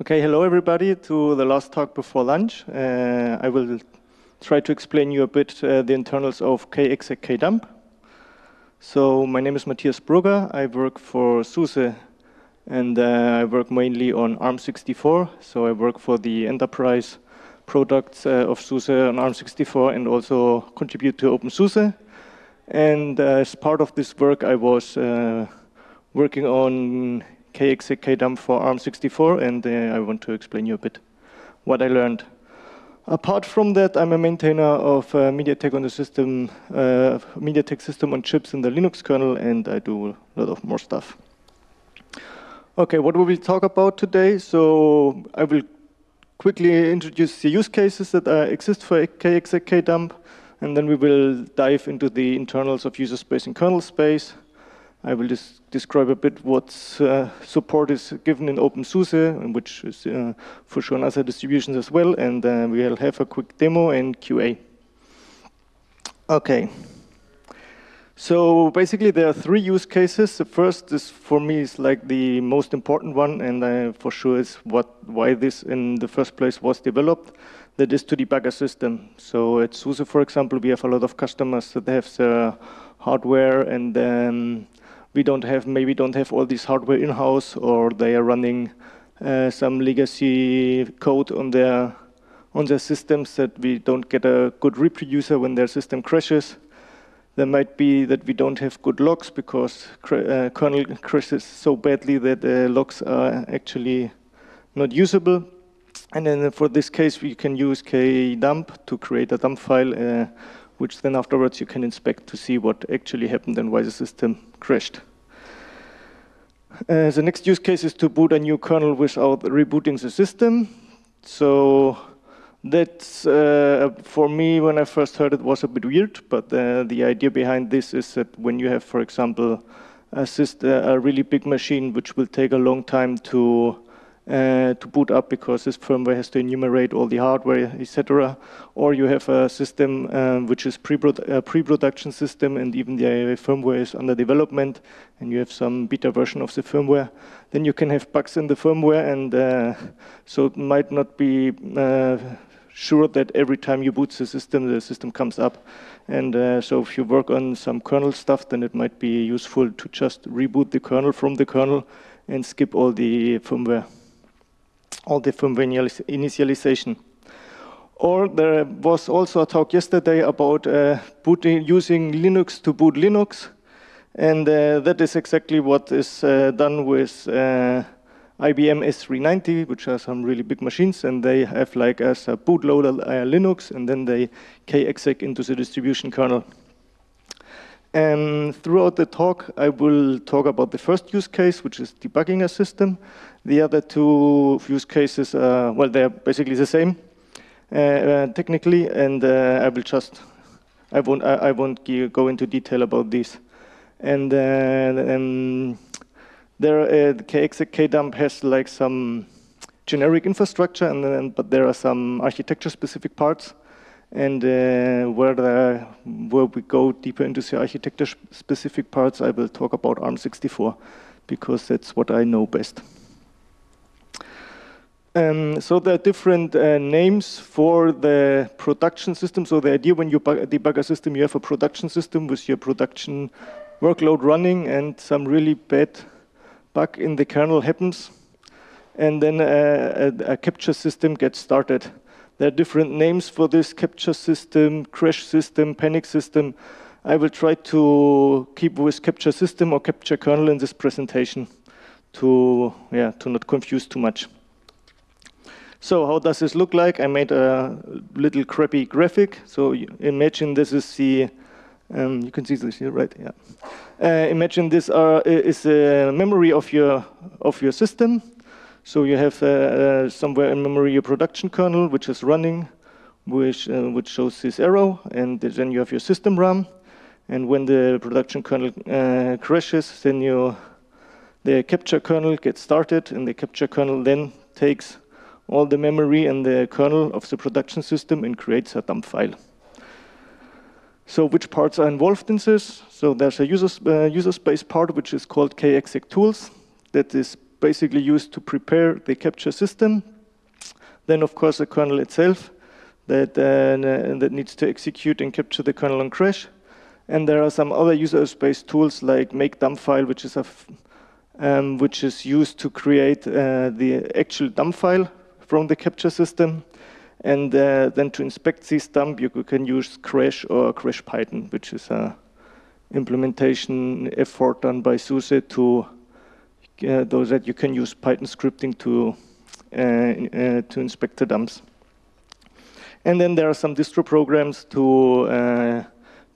Okay, hello everybody to the last talk before lunch. Uh, I will try to explain you a bit uh, the internals of kexec kdump. So my name is Matthias Brugger. I work for SUSE and uh, I work mainly on ARM64. So I work for the enterprise products uh, of SUSE on ARM64 and also contribute to OpenSUSE. And uh, as part of this work, I was uh, working on kexec kdump for ARM64, and uh, I want to explain you a bit what I learned. Apart from that, I'm a maintainer of uh, MediaTek on the system, uh, MediaTek system on chips in the Linux kernel, and I do a lot of more stuff. Okay, what will we talk about today? So I will quickly introduce the use cases that uh, exist for kexec kdump, and then we will dive into the internals of user space and kernel space. I will just describe a bit what uh, support is given in OpenSUSE, which is uh, for sure in other distributions as well, and uh, we'll have a quick demo and QA. Okay. So basically there are three use cases. The first is for me is like the most important one, and uh, for sure is what why this in the first place was developed. That is to debug a system. So at SUSE, for example, we have a lot of customers that have their hardware and then we don't have maybe don't have all this hardware in house, or they are running uh, some legacy code on their on their systems that we don't get a good reproducer when their system crashes. There might be that we don't have good logs because uh, kernel crashes so badly that the logs are actually not usable. And then for this case, we can use kdump to create a dump file uh, which then afterwards you can inspect to see what actually happened and why the system crashed. Uh, the next use case is to boot a new kernel without rebooting the system. So that's, uh, for me, when I first heard it, was a bit weird, but uh, the idea behind this is that when you have, for example, a, system, a really big machine which will take a long time to uh, to boot up because this firmware has to enumerate all the hardware, etc. Or you have a system um, which is a pre-production system and even the firmware is under development and you have some beta version of the firmware. Then you can have bugs in the firmware and uh, so it might not be uh, sure that every time you boot the system, the system comes up. And uh, so if you work on some kernel stuff, then it might be useful to just reboot the kernel from the kernel and skip all the firmware all the firmware initialization. Or there was also a talk yesterday about uh, booting, using Linux to boot Linux. And uh, that is exactly what is uh, done with uh, IBM S390, which are some really big machines. And they have like as a bootloader uh, Linux, and then they kexec into the distribution kernel. And throughout the talk, I will talk about the first use case, which is debugging a system. The other two use cases, uh, well, they're basically the same uh, uh, technically, and uh, I will just, I won't, I, won't go into detail about these. And um, there, uh, the has like some generic infrastructure, and then, but there are some architecture-specific parts and uh, where, the, where we go deeper into the architecture-specific parts, I will talk about ARM64 because that's what I know best. Um, so there are different uh, names for the production system. So the idea when you debug a system, you have a production system with your production workload running and some really bad bug in the kernel happens. And then uh, a, a capture system gets started. There are different names for this capture system, crash system, panic system. I will try to keep with capture system or capture kernel in this presentation to, yeah, to not confuse too much. So how does this look like? I made a little crappy graphic. So imagine this is the, um, you can see this here, right? Yeah. Uh, imagine this are, is a memory of your, of your system. So you have uh, uh, somewhere in memory a production kernel which is running, which, uh, which shows this arrow, and then you have your system RAM. And when the production kernel uh, crashes, then you, the capture kernel gets started, and the capture kernel then takes all the memory and the kernel of the production system and creates a dump file. So which parts are involved in this? So there's a user, uh, user space part which is called kexec tools that is basically used to prepare the capture system. Then, of course, the kernel itself that, uh, that needs to execute and capture the kernel on crash. And there are some other user space tools like make dump file, which is a um, which is used to create uh, the actual dump file from the capture system. And uh, then to inspect this dump, you can use Crash or Crash Python, which is a implementation effort done by SUSE to uh, those that you can use Python scripting to uh, uh, to inspect the dumps. And then there are some distro programs to uh,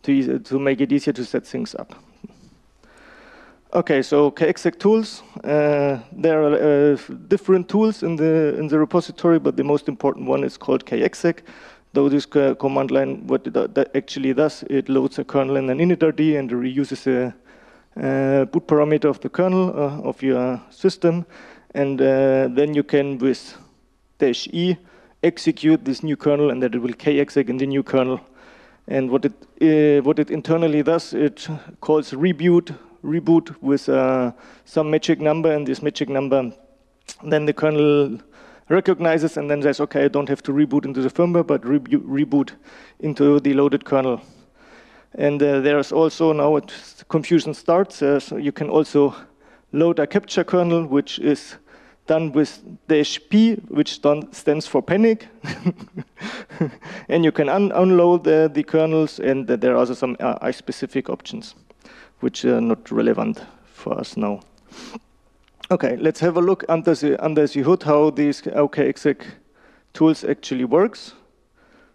to to make it easier to set things up. Okay, so kexec tools. Uh, there are uh, different tools in the in the repository, but the most important one is called kexec. Though this command line, what it actually does, it loads a kernel in an initRD and reuses a uh, boot parameter of the kernel uh, of your system, and uh, then you can with dash e execute this new kernel, and that it will kexec in the new kernel. And what it uh, what it internally does, it calls reboot reboot with uh, some magic number, and this magic number, then the kernel recognizes and then says, okay, I don't have to reboot into the firmware, but re reboot into the loaded kernel. And uh, there's also now confusion starts, uh, so you can also load a capture kernel, which is done with dash P, which stands for panic. and you can un unload uh, the kernels, and there are also some uh, specific options which are not relevant for us now. Okay, let's have a look under the, under the hood how these kexec tools actually works.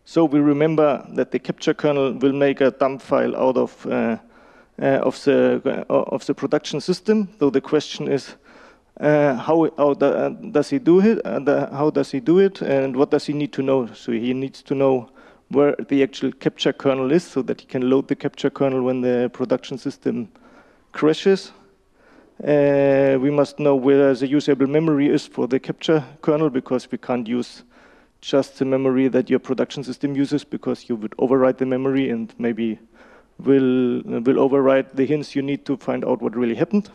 So we remember that the capture kernel will make a dump file out of uh, uh, of the uh, of the production system. Though the question is, uh, how, how uh, does he do it? Uh, how does he do it? And what does he need to know? So he needs to know where the actual capture kernel is so that you can load the capture kernel when the production system crashes. Uh, we must know where the usable memory is for the capture kernel because we can't use just the memory that your production system uses because you would overwrite the memory and maybe will, will override the hints you need to find out what really happened.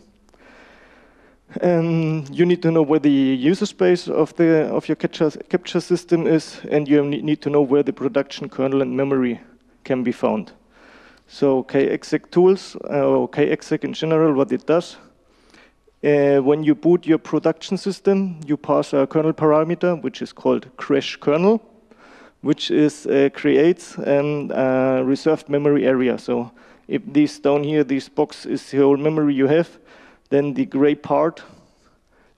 And you need to know where the user space of the of your capture, capture system is, and you need to know where the production kernel and memory can be found. So kexec tools, uh, or kexec in general, what it does, uh, when you boot your production system, you pass a kernel parameter, which is called crash kernel, which is uh, creates a reserved memory area. So if this down here, this box is the whole memory you have, then the gray part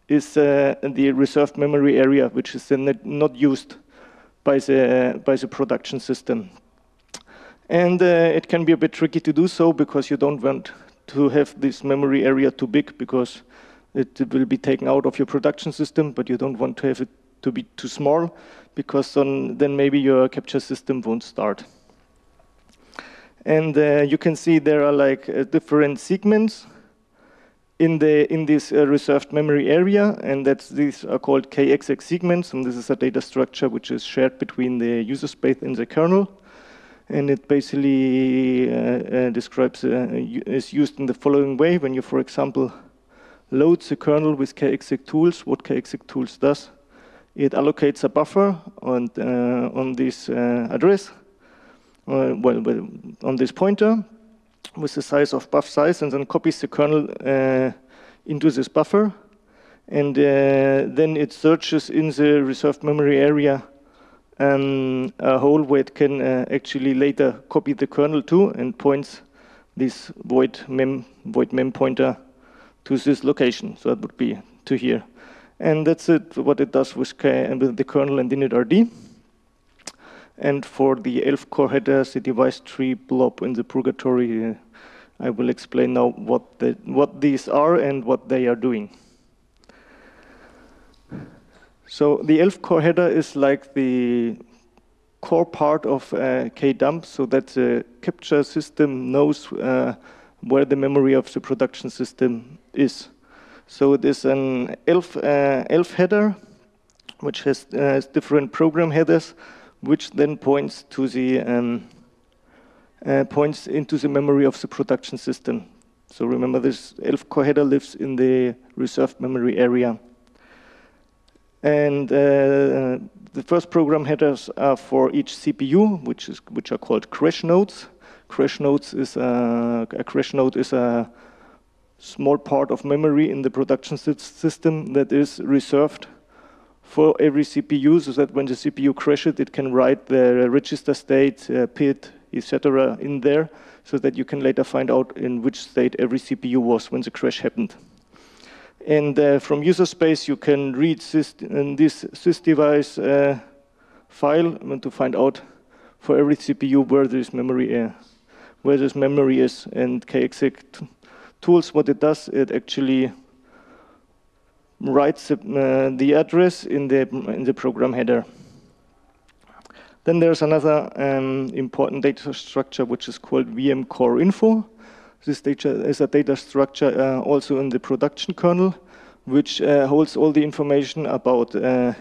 is uh, the reserved memory area, which is not used by the, by the production system. And uh, it can be a bit tricky to do so because you don't want to have this memory area too big because it will be taken out of your production system, but you don't want to have it to be too small because then, then maybe your capture system won't start. And uh, you can see there are like uh, different segments in the in this uh, reserved memory area, and that's these are called kexec segments, and this is a data structure which is shared between the user space and the kernel, and it basically uh, uh, describes uh, is used in the following way: when you, for example, load the kernel with kexec tools, what kexec tools does, it allocates a buffer on uh, on this uh, address, well, well, on this pointer, with the size of buff size and then copies the kernel uh, into this buffer. And uh, then it searches in the reserved memory area um, a hole where it can uh, actually later copy the kernel to and points this void mem, void mem pointer to this location. So that would be to here. And that's it, what it does with, and with the kernel and initRD. And for the ELF core headers, the device tree blob in the purgatory, uh, I will explain now what, the, what these are and what they are doing. So the ELF core header is like the core part of uh, kdump, so that the capture system knows uh, where the memory of the production system is. So it is an ELF, uh, ELF header, which has uh, different program headers, which then points to the um, uh, points into the memory of the production system. So remember this ELF core header lives in the reserved memory area. And uh, the first program headers are for each CPU, which is which are called crash notes. Crash notes is a, a crash note is a small part of memory in the production system that is reserved for every CPU, so that when the CPU crashes, it can write the register state, uh, PID, etc. in there, so that you can later find out in which state every CPU was when the crash happened. And uh, from user space, you can read this sysdevice uh, file to find out for every CPU where this memory, uh, where this memory is. And kexec tools, what it does, it actually writes uh, the address in the in the program header. Then there's another um, important data structure which is called VM core info. This data is a data structure uh, also in the production kernel, which uh, holds all the information about uh,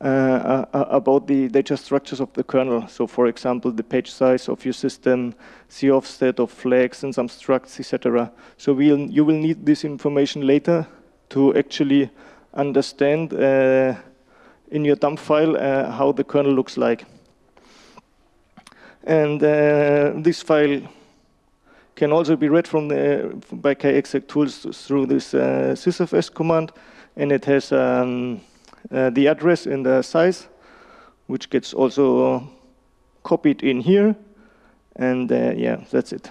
uh, about the data structures of the kernel. So, for example, the page size of your system, the offset of flags and some structs, etc. So, we'll, you will need this information later to actually understand uh, in your dump file uh, how the kernel looks like. And uh, this file can also be read from the, by kexec tools through this uh, sysfs command, and it has um, uh, the address and the size, which gets also copied in here, and uh, yeah, that's it.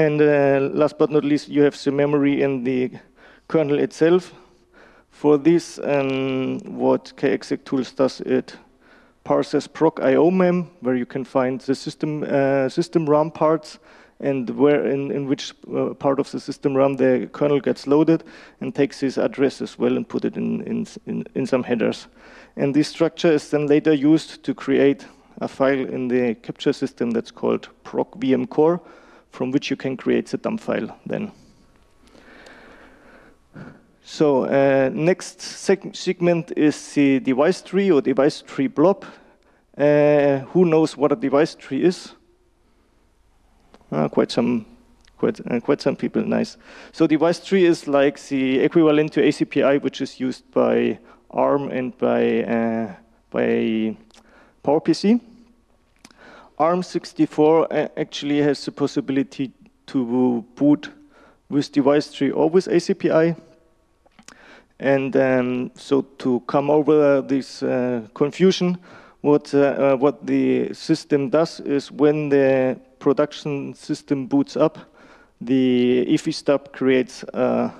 And uh, last but not least, you have the memory in the kernel itself. For this, um, what kexec tools does, it parses proc IO mem, where you can find the system uh, system RAM parts and where in, in which uh, part of the system RAM the kernel gets loaded, and takes this address as well and put it in, in, in, in some headers. And this structure is then later used to create a file in the capture system that's called proc VM core, from which you can create the dump file then. So uh, next segment is the device tree or device tree blob. Uh, who knows what a device tree is? Uh, quite some quite, uh, quite some people, nice. So device tree is like the equivalent to ACPI, which is used by ARM and by, uh, by PowerPC. ARM64 uh, actually has the possibility to boot with device tree or with ACPI. And um, so to come over this uh, confusion, what, uh, uh, what the system does is when the production system boots up, the EFI stub creates a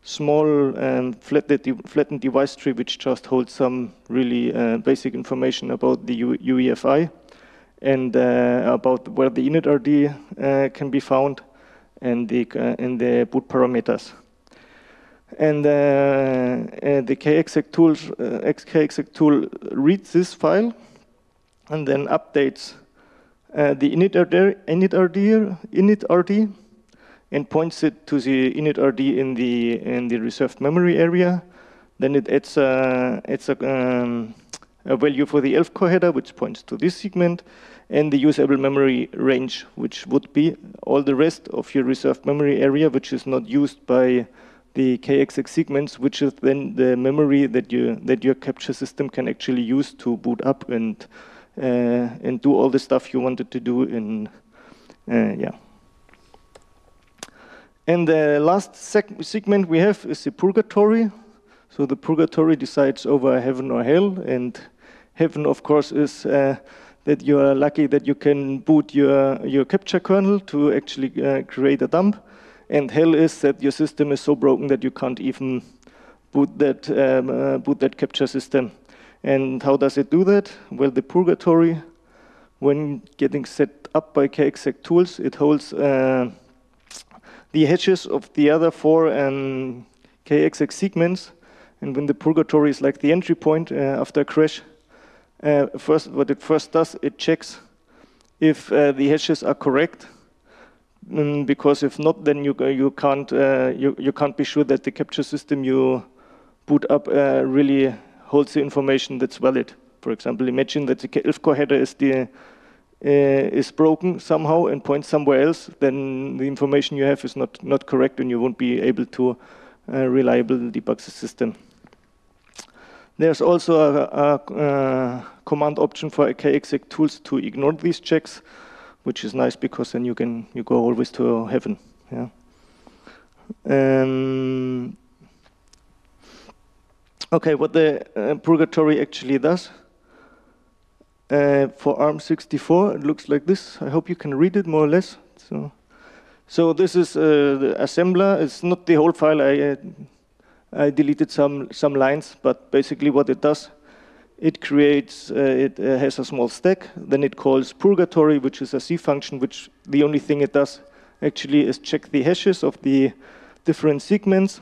small and flattened, device tree which just holds some really uh, basic information about the UEFI and uh, about where the initRD uh, can be found and the, uh, and the boot parameters. And the kexec, tools, kexec tool reads this file and then updates the initRD, initRD, initRD and points it to the initRD in the in the reserved memory area. Then it adds a, adds a, um, a value for the ELF core header, which points to this segment, and the usable memory range, which would be all the rest of your reserved memory area, which is not used by the kexec segments, which is then the memory that you that your capture system can actually use to boot up and uh, and do all the stuff you wanted to do in uh, yeah. And the last segment we have is the purgatory. So the purgatory decides over heaven or hell, and heaven, of course, is uh, that you are lucky that you can boot your, your capture kernel to actually uh, create a dump. And hell is that your system is so broken that you can't even boot that, um, uh, boot that capture system. And how does it do that? Well, the purgatory, when getting set up by kexec tools, it holds uh, the hashes of the other four um, kexec segments. And when the purgatory is like the entry point uh, after a crash, uh, first, what it first does, it checks if uh, the hashes are correct, mm, because if not, then you you can't uh, you you can't be sure that the capture system you boot up uh, really holds the information that's valid. For example, imagine that the ELF core header is the is broken somehow and points somewhere else, then the information you have is not, not correct and you won't be able to uh, reliably debug the system. There's also a, a, a command option for kexec tools to ignore these checks, which is nice because then you can you go always to heaven. Yeah. Um, okay, what the uh, purgatory actually does. Uh, for ARM64, it looks like this. I hope you can read it more or less. So, so this is uh, the assembler. It's not the whole file. I, uh, I deleted some some lines, but basically what it does, it creates. Uh, it uh, has a small stack. Then it calls purgatory, which is a C function. Which the only thing it does actually is check the hashes of the different segments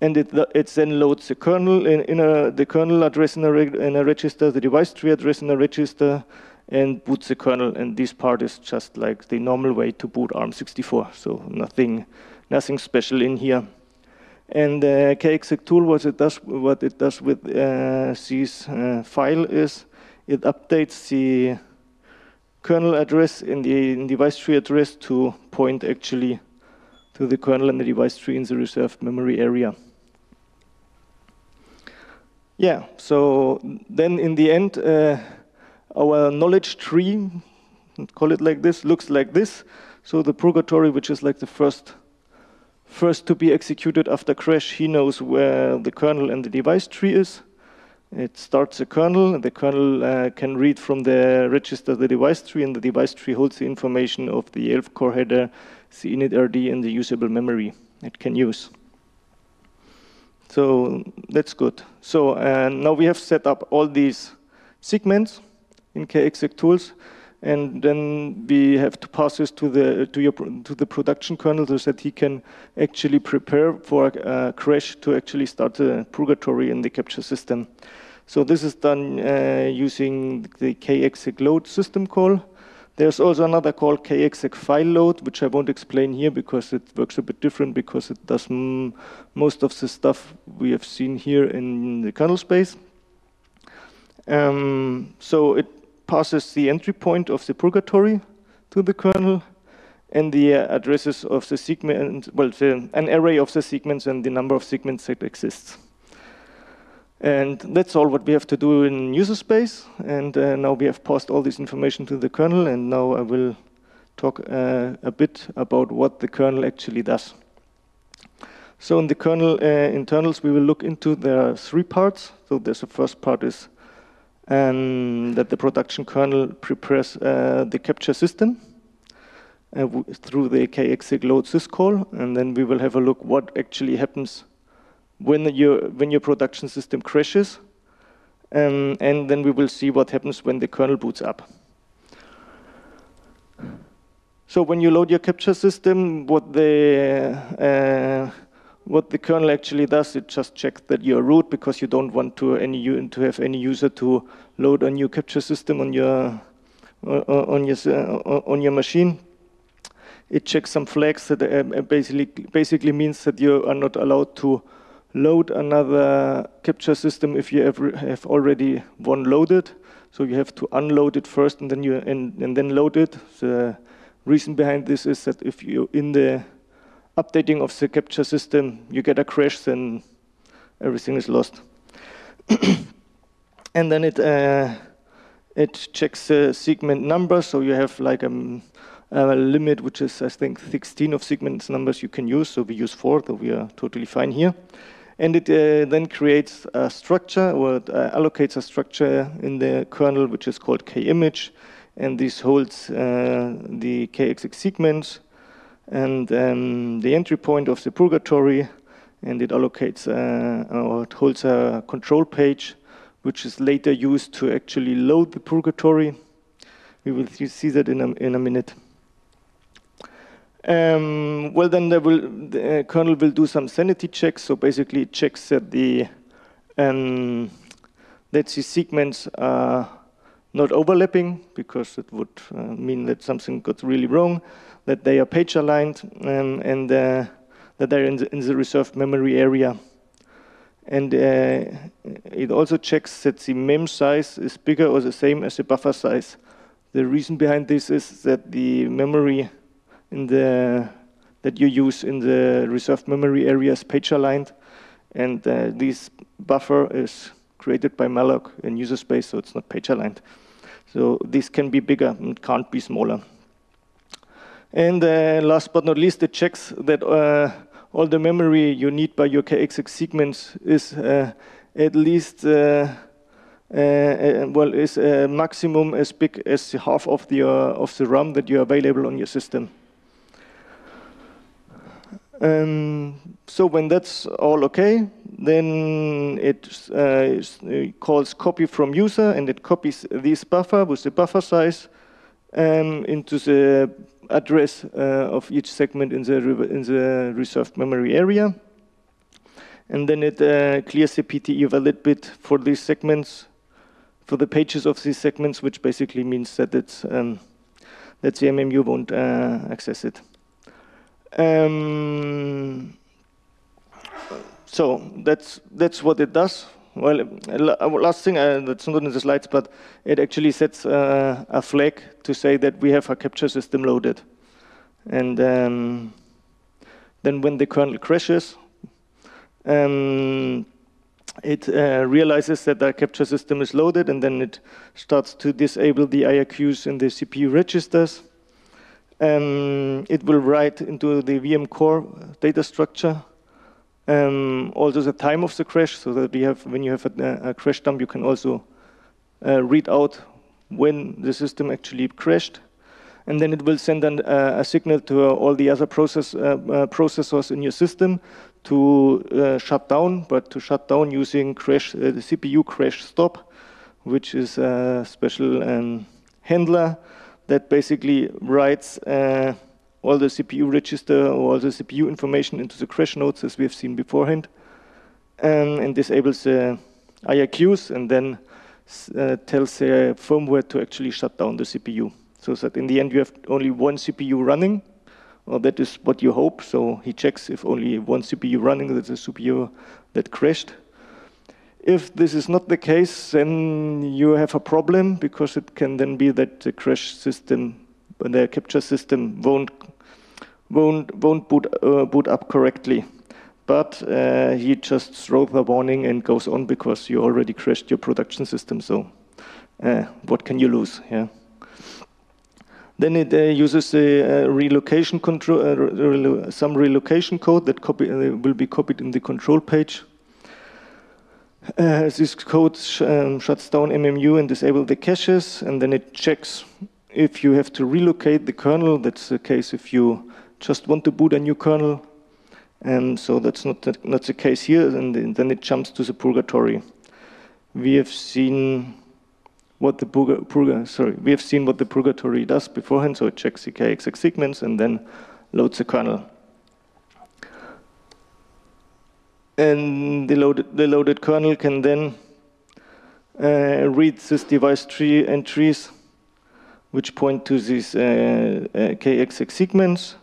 and it, it then loads the kernel in, in a, the kernel address in a, in a register, the device tree address in a register, and boots the kernel. And this part is just like the normal way to boot ARM64, so nothing, nothing special in here. And uh, kexec tool, what it does, what it does with uh, this uh, file is it updates the kernel address in the device tree address to point actually to the kernel and the device tree in the reserved memory area. Yeah, so then in the end, uh, our knowledge tree, call it like this, looks like this. So the purgatory, which is like the first, first to be executed after crash, he knows where the kernel and the device tree is. It starts a kernel, and the kernel uh, can read from the register the device tree, and the device tree holds the information of the ELF core header, the init RD, and the usable memory it can use. So that's good. So uh, now we have set up all these segments in kexec tools, and then we have to pass this to the to your to the production kernel so that he can actually prepare for a crash to actually start the purgatory in the capture system. So this is done uh, using the kexec load system call. There's also another call kexec file load, which I won't explain here because it works a bit different because it does most of the stuff we have seen here in the kernel space. Um, so it passes the entry point of the purgatory to the kernel and the uh, addresses of the segment, well, the, an array of the segments and the number of segments that exists. And that's all what we have to do in user space. And uh, now we have passed all this information to the kernel. And now I will talk uh, a bit about what the kernel actually does. So in the kernel uh, internals, we will look into there are three parts. So there's the first part is um, that the production kernel prepares uh, the capture system uh, through the kexec load syscall. And then we will have a look what actually happens when your when your production system crashes, um, and then we will see what happens when the kernel boots up. So when you load your capture system, what the uh, what the kernel actually does, it just checks that you're root because you don't want to any to have any user to load a new capture system on your on your on your machine. It checks some flags that uh, basically basically means that you are not allowed to load another capture system if you have already one loaded. So you have to unload it first and then you and, and then load it. The reason behind this is that if you in the updating of the capture system you get a crash, then everything is lost. and then it uh, it checks the segment number. So you have like a, a, limit, which is I think 16 of segments numbers you can use. So we use four, so we are totally fine here. And it uh, then creates a structure or uh, allocates a structure in the kernel, which is called kimage. And this holds uh, the kexec segments and um, the entry point of the purgatory. And it allocates uh, or it holds a control page, which is later used to actually load the purgatory. We will see that in a, in a minute. Um, well, then will, the uh, kernel will do some sanity checks. So basically, it checks that the um, that the segments are not overlapping because it would uh, mean that something got really wrong. That they are page aligned um, and uh, that they're in the, in the, reserved memory area. And uh, it also checks that the mem size is bigger or the same as the buffer size The reason behind this is that the memory in the that you use in the reserved memory area is page aligned, and uh, this buffer is created by malloc in user space, so it's not page aligned. So this can be bigger and can't be smaller. And uh, last but not least, it checks that uh, all the memory you need by your kexec segments is uh, at least uh, uh, uh, well is a maximum as big as half of the of the RAM that you are available on your system. Um, so when that's all okay, then it, uh, calls copy from user and it copies this buffer with the buffer size um, into the address uh, of each segment in the, in the reserved memory area. And then it uh, clears the PTE valid bit for these segments, for the pages of these segments, which basically means that it's um, that the MMU won't uh, access it. Um, so that's that's what it does. Well, last thing uh, that's not in the slides, but it actually sets uh, a flag to say that we have a capture system loaded, and um, then when the kernel crashes, um, it uh, realizes that the capture system is loaded, and then it starts to disable the IRQs in the CPU registers. Um, it will write into the VM core data structure um, also the time of the crash, so that we have when you have a, a crash dump, you can also uh, read out when the system actually crashed. And then it will send an, uh, a signal to uh, all the other process, uh, uh, processors in your system to uh, shut down, but to shut down using crash, the CPU crash stop, which is a special um, handler that basically writes all the CPU register or all the CPU information into the crash notes as we have seen beforehand and disables the IRQs and then uh, tells the firmware to actually shut down the CPU. So that in the end you have only one CPU running, or that is what you hope. So he checks if only one CPU running, that's a CPU that crashed. If this is not the case, then you have a problem because it can then be that the crash system, the capture system won't won't won't boot uh, boot up correctly. But uh, he just throws a warning and goes on because you already crashed your production system. So uh, what can you lose? Yeah. Then it uh, uses a uh, relocation control, uh, some relocation code that copy, will be copied in the control page. Uh, this code sh um, shuts down MMU and disables the caches, and then it checks if you have to relocate the kernel. That's the case if you just want to boot a new kernel. And so that's not the, not the case here, and then it jumps to the purgatory. We have seen what the purga, purga, sorry, we have seen what the purgatory does beforehand, so it checks the kexec segments and then loads the kernel. And the loaded, the loaded kernel can then uh, read this device tree entries, which point to these uh, uh, kexec segments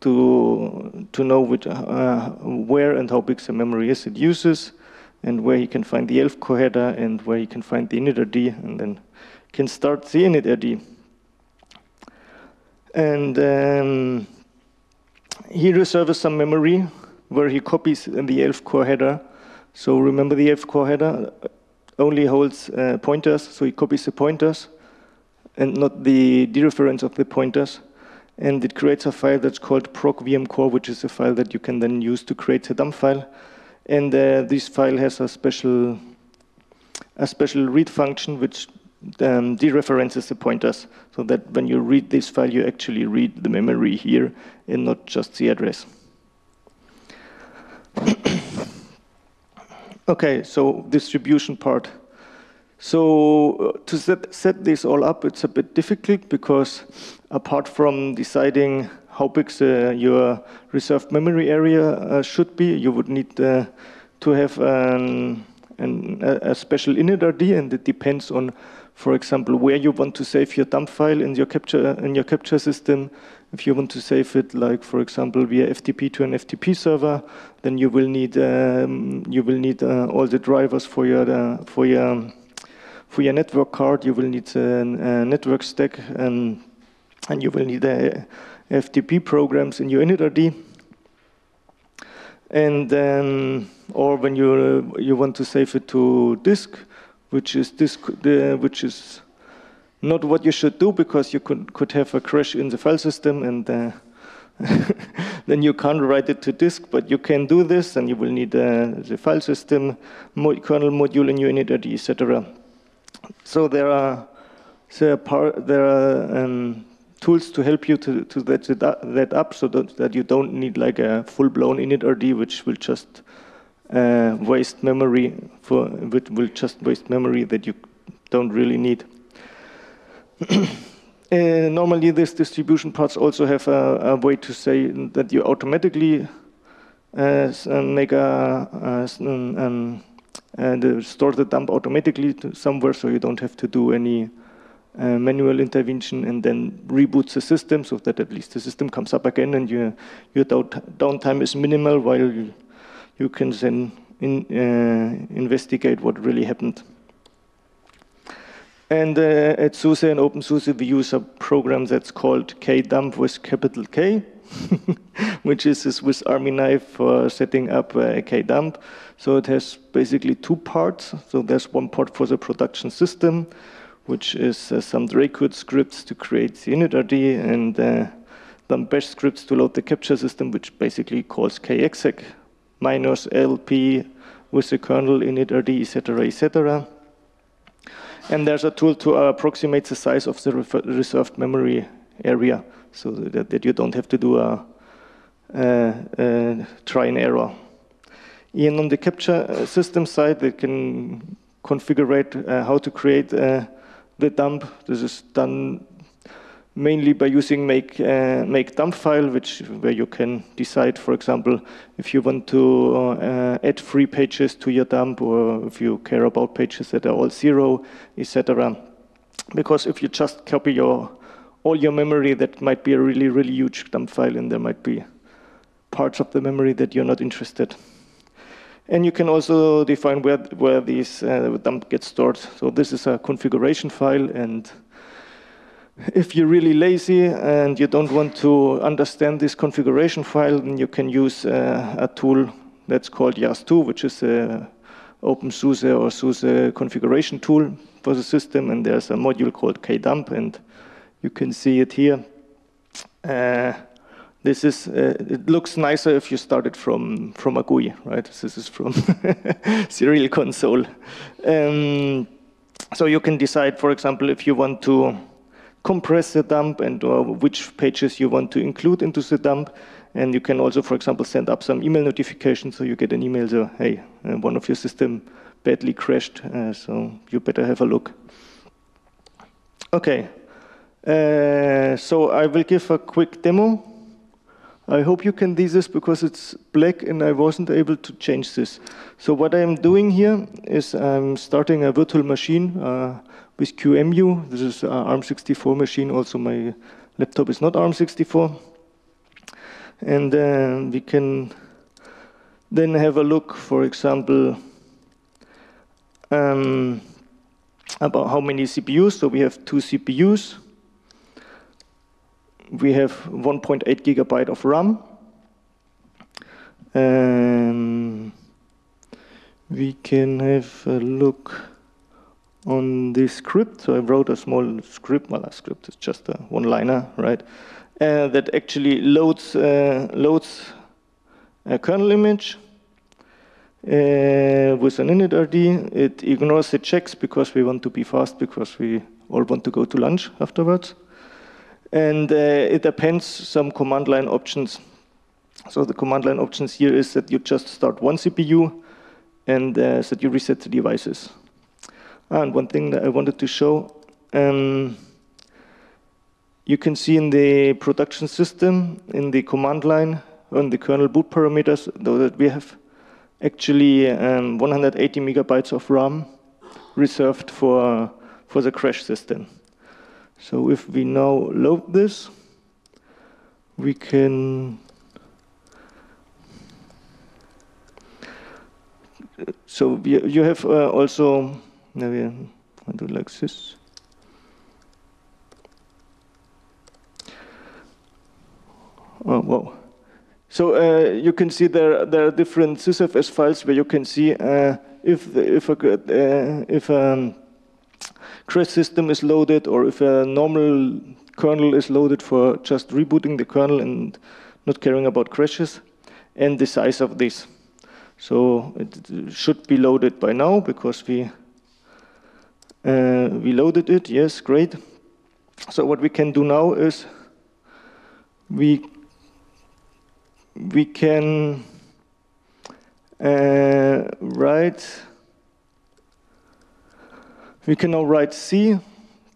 to, to know which, uh, where and how big the memory is it uses, and where he can find the ELF core header, and where he can find the initRD, and then can start the initRD. And um, he reserves some memory where he copies the ELF core header. So remember the ELF core header only holds uh, pointers, so he copies the pointers and not the dereference of the pointers. And it creates a file that's called proc VM core, which is a file that you can then use to create a dump file. And uh, this file has a special, a special read function which um, dereferences the pointers, so that when you read this file, you actually read the memory here and not just the address. okay, so distribution part. So uh, to set, set this all up, it's a bit difficult because apart from deciding how big the, your reserved memory area uh, should be, you would need uh, to have an, an, a special initRD, and it depends on, for example, where you want to save your dump file in your capture in your capture system. If you want to save it, like for example, via FTP to an FTP server, then you will need um, you will need uh, all the drivers for your uh, for your for your network card, you will need a, a network stack, and, and you will need FTP programs in your initrd. And then, or when you uh, you want to save it to disk, which is disk, which is not what you should do because you could could have a crash in the file system and. Uh, then you can't write it to disk, but you can do this, and you will need uh, the file system, mo kernel module in your initrd, etc. So there are there are, there are um, tools to help you to, to that, that up so that, that you don't need like a full-blown initrd, which will just uh, waste memory for which will just waste memory that you don't really need. Uh, normally, these distribution parts also have a, a, way to say that you automatically uh, make a, a um, and store the dump automatically somewhere, so you don't have to do any uh, manual intervention and then reboots the system so that at least the system comes up again and your your downtime is minimal while you, you can then in, uh, investigate what really happened. And uh, at SUSE and OpenSUSE, we use a program that's called kdump with capital K, which is a Swiss Army knife for setting up uh, kdump. So it has basically two parts. So there's one part for the production system, which is uh, some Dracut scripts to create the initrd and uh, some bash scripts to load the capture system, which basically calls kexec minus lp with the kernel initrd, etc., etc. And there's a tool to approximate the size of the reserved memory area so that, that you don't have to do a, a, try and error. And on the capture uh, system side, they can configure uh, how to create uh, the dump. This is done mainly by using make uh, make dump file, which where you can decide, for example, if you want to uh, add free pages to your dump, or if you care about pages that are all zero, etc. Because if you just copy your all your memory, that might be a really really huge dump file, and there might be parts of the memory that you're not interested. And you can also define where where these uh, dump gets stored. So this is a configuration file and if you're really lazy and you don't want to understand this configuration file, then you can use uh, a tool that's called YaST2, which is a OpenSUSE or SUSE configuration tool for the system. And there's a module called kdump, and you can see it here. Uh, this is, uh, it looks nicer if you started from, from a GUI, right? This is from serial console. Um, so you can decide, for example, if you want to compress the dump and uh, which pages you want to include into the dump. And you can also, for example, send up some email notifications so you get an email, so, hey, uh, one of your system badly crashed, uh, so you better have a look. Okay, uh, so I will give a quick demo. I hope you can see this because it's black and I wasn't able to change this. So what I'm doing here is I'm starting a virtual machine uh, with QEMU. This is an ARM64 machine. Also, my laptop is not ARM64. And uh, we can then have a look, for example, um, about how many CPUs. So we have two CPUs. We have 1.8 gigabyte of RAM. Um, we can have a look on this script. So I wrote a small script. Well, a script is just a one-liner, right? Uh, that actually loads uh, loads a kernel image uh, with an initrd. It ignores the checks because we want to be fast because we all want to go to lunch afterwards. And uh, it appends some command line options. So the command line options here is that you just start one CPU and uh, that you reset the devices. And one thing that I wanted to show, um, you can see in the production system, in the command line, on the kernel boot parameters, though that we have actually um, 180 megabytes of RAM reserved for, for the crash system. So if we now load this, we can so you have uh, also I do like this. Oh, wow. So uh, you can see there there are different sysfs files where you can see uh, if the, if a uh, if a crash system is loaded or if a normal kernel is loaded for just rebooting the kernel and not caring about crashes, and the size of this. So it should be loaded by now because we uh, we loaded it. Yes, great. So what we can do now is we we can uh, write, we can now write C, uh,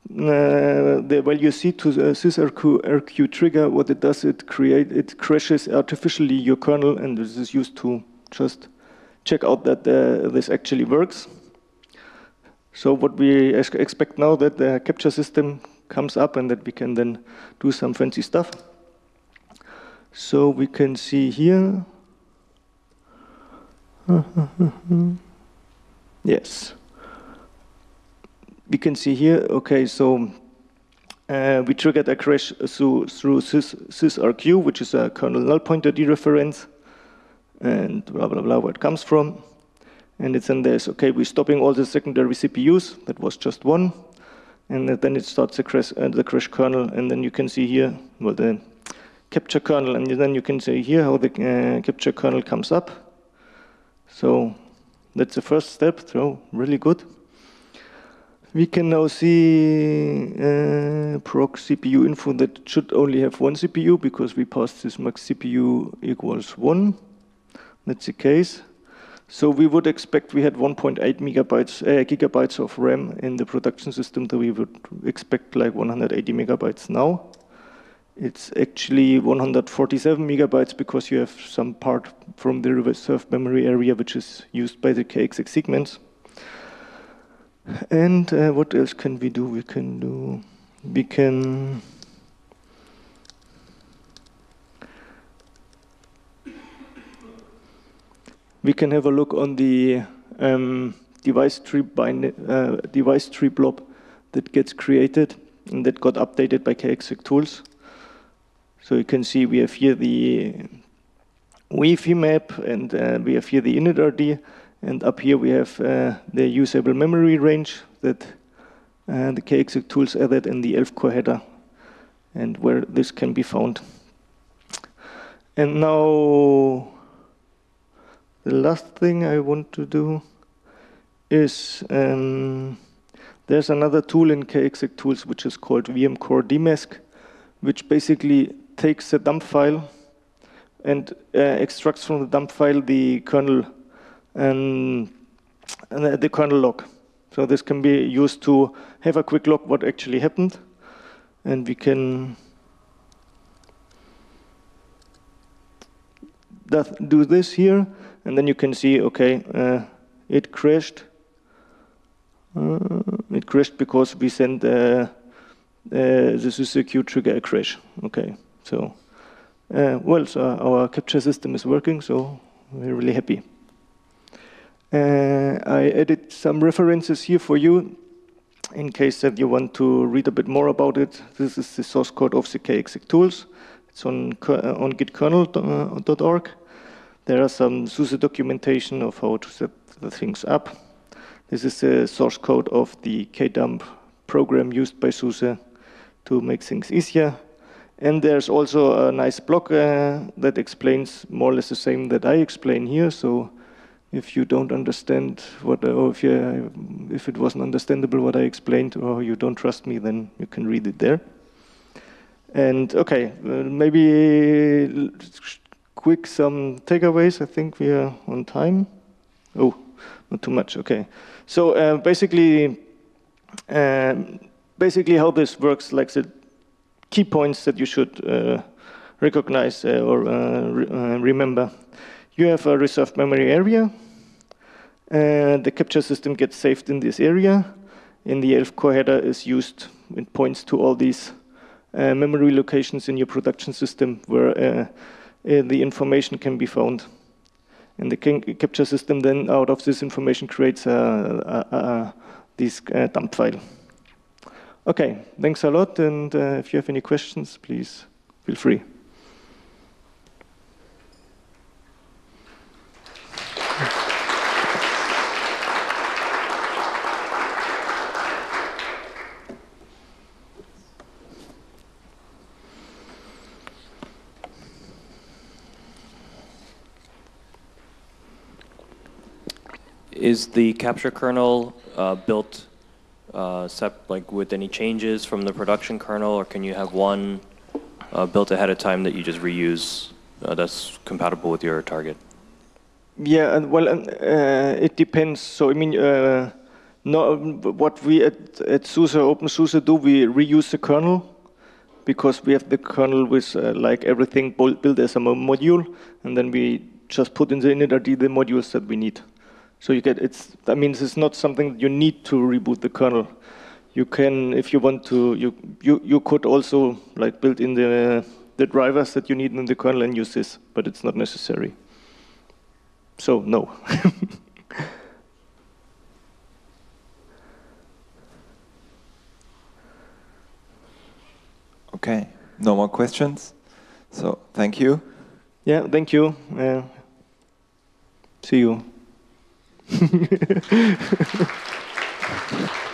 the value C to the sysrq RQ trigger. What it does, it create, it crashes artificially your kernel, and this is used to just check out that uh, this actually works. So what we expect now that the capture system comes up and that we can then do some fancy stuff. So we can see here. yes. We can see here, okay, so uh, we triggered a crash through, through sys, sysrq, which is a kernel null pointer dereference, and blah, blah, blah, where it comes from. And it's in this, okay, we're stopping all the secondary CPUs, that was just one. And then it starts the crash, uh, the crash kernel, and then you can see here, well, the capture kernel, and then you can see here how the uh, capture kernel comes up. So that's the first step, so really good. We can now see uh, proc CPU info that should only have one CPU because we passed this max CPU equals one. That's the case. So we would expect we had 1.8 megabytes, uh, gigabytes of RAM in the production system, that we would expect like 180 megabytes now. It's actually 147 megabytes because you have some part from the reserved memory area which is used by the kexec segments. And uh, what else can we do? We can do, we can we can have a look on the um, device tree bind, uh, device tree blob that gets created and that got updated by kexec tools. So you can see we have here the Wi-Fi map, and uh, we have here the initRD, and up here we have uh, the usable memory range that uh, the kexec tools added in the ELF core header, and where this can be found. And now the last thing I want to do is um, there's another tool in kexec tools which is called vmcore-dmesg, which basically takes a dump file and uh, extracts from the dump file the kernel and, and the kernel log. So this can be used to have a quick look what actually happened, and we can do this here, and then you can see, okay, uh, it crashed. Uh, it crashed because we sent uh, uh the SysRQ trigger a crash. Okay. So, uh, well, so our capture system is working, so we're really happy. Uh, I added some references here for you in case that you want to read a bit more about it. This is the source code of the kexec tools. It's on, uh, on git.kernel.org. There are some SUSE documentation of how to set the things up. This is the source code of the kdump program used by SUSE to make things easier. And there's also a nice blog uh, that explains more or less the same that I explain here. So if you don't understand what, or if, you, if it wasn't understandable what I explained, or you don't trust me, then you can read it there. And okay, uh, maybe quick some takeaways. I think we are on time. Oh, not too much. Okay. So uh, basically, um, basically how this works, like the key points that you should uh, recognize uh, or uh, re remember. You have a reserved memory area. and the capture system gets saved in this area. In the ELF core header is used, it points to all these uh, memory locations in your production system where uh, uh, the information can be found. And the capture system then out of this information creates a, this uh, dump file. Okay, thanks a lot. And uh, if you have any questions, please feel free. Is the capture kernel uh, built uh, like with any changes from the production kernel, or can you have one uh, built ahead of time that you just reuse uh, that's compatible with your target? Yeah, well, uh, it depends. So I mean, uh, no, what we at, at SUSE OpenSUSE do, we reuse the kernel because we have the kernel with like everything built as a module, and then we just put in the initRD the modules that we need. So you get it's that means it's not something you need to reboot the kernel. You can, if you want to, you you you could also like build in the the drivers that you need in the kernel and use this, but it's not necessary. So no. okay, no more questions. So thank you. Yeah, thank you. Uh, see you. Thank you.